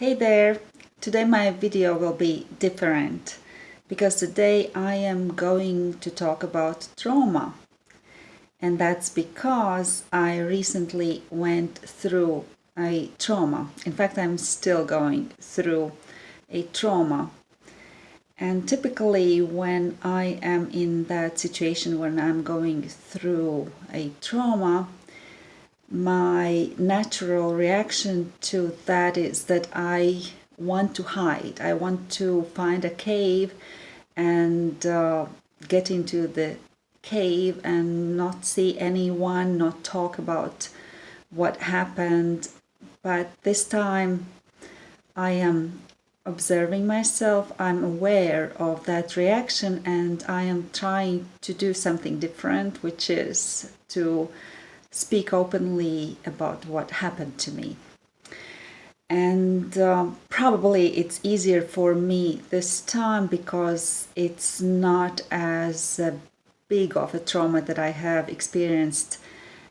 Hey there! Today my video will be different because today I am going to talk about trauma. And that's because I recently went through a trauma. In fact, I'm still going through a trauma. And typically when I am in that situation when I'm going through a trauma, my natural reaction to that is that I want to hide. I want to find a cave and uh, get into the cave and not see anyone, not talk about what happened. But this time I am observing myself, I'm aware of that reaction and I am trying to do something different, which is to speak openly about what happened to me. And um, probably it's easier for me this time because it's not as uh, big of a trauma that I have experienced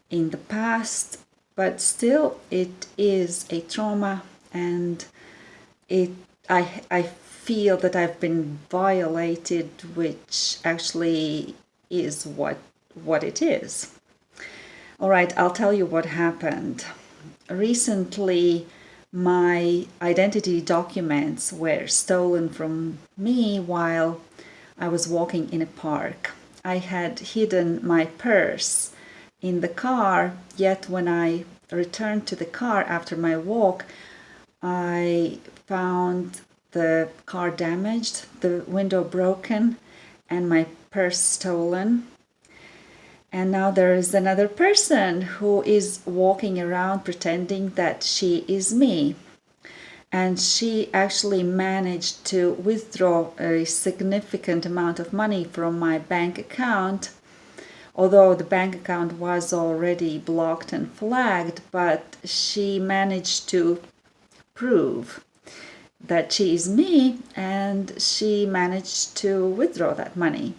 in the past, but still it is a trauma and it I, I feel that I've been violated, which actually is what what it is. All right, I'll tell you what happened. Recently, my identity documents were stolen from me while I was walking in a park. I had hidden my purse in the car, yet when I returned to the car after my walk, I found the car damaged, the window broken, and my purse stolen. And now there is another person who is walking around pretending that she is me. And she actually managed to withdraw a significant amount of money from my bank account. Although the bank account was already blocked and flagged, but she managed to prove that she is me and she managed to withdraw that money.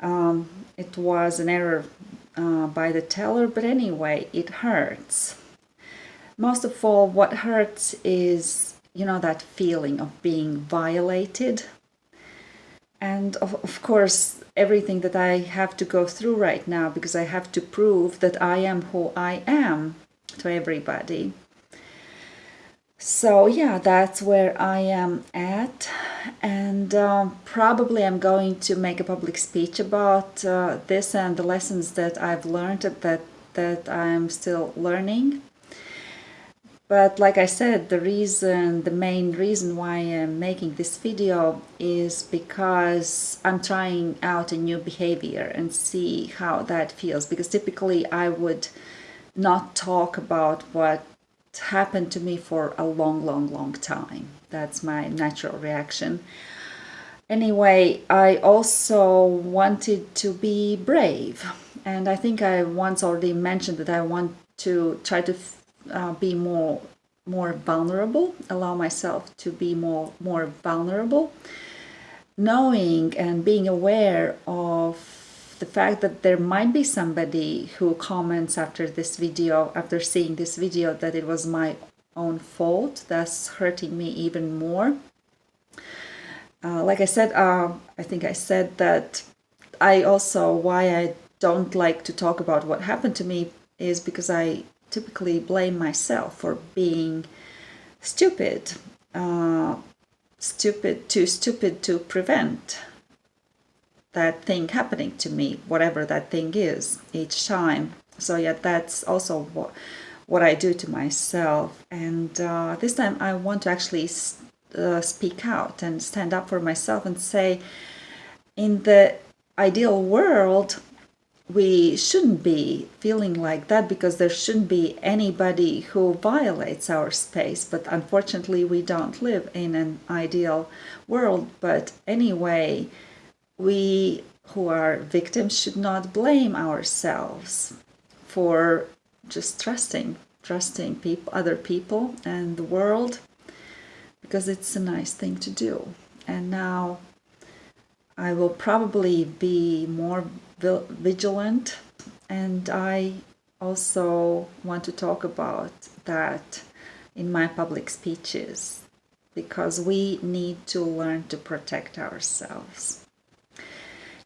Um, it was an error uh, by the teller, but anyway, it hurts. Most of all, what hurts is, you know, that feeling of being violated. And of, of course, everything that I have to go through right now because I have to prove that I am who I am to everybody. So yeah, that's where I am at and um, probably I'm going to make a public speech about uh, this and the lessons that I've learned that that I'm still learning. But like I said, the reason, the main reason why I'm making this video is because I'm trying out a new behavior and see how that feels. Because typically I would not talk about what happened to me for a long, long, long time. That's my natural reaction. Anyway, I also wanted to be brave. And I think I once already mentioned that I want to try to uh, be more more vulnerable, allow myself to be more more vulnerable, knowing and being aware of the fact that there might be somebody who comments after this video, after seeing this video, that it was my own fault, that's hurting me even more. Uh, like I said, uh, I think I said that I also, why I don't like to talk about what happened to me is because I typically blame myself for being stupid, uh, stupid, too stupid to prevent that thing happening to me, whatever that thing is, each time. So yeah, that's also what, what I do to myself. And uh, this time I want to actually uh, speak out and stand up for myself and say, in the ideal world, we shouldn't be feeling like that because there shouldn't be anybody who violates our space. But unfortunately, we don't live in an ideal world. But anyway, we who are victims should not blame ourselves for just trusting, trusting people, other people and the world because it's a nice thing to do. And now I will probably be more vigilant and I also want to talk about that in my public speeches because we need to learn to protect ourselves.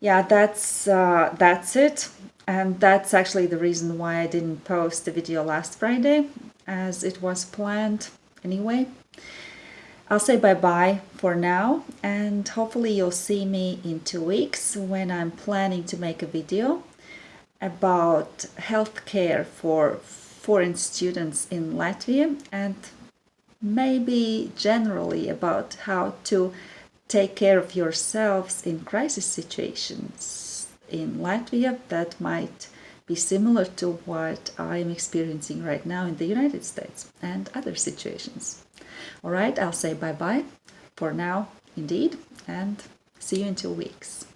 Yeah, that's uh, that's it, and that's actually the reason why I didn't post the video last Friday, as it was planned anyway. I'll say bye-bye for now and hopefully you'll see me in two weeks when I'm planning to make a video about healthcare for foreign students in Latvia and maybe generally about how to take care of yourselves in crisis situations in Latvia that might be similar to what I'm experiencing right now in the United States and other situations. All right, I'll say bye-bye for now, indeed, and see you in two weeks.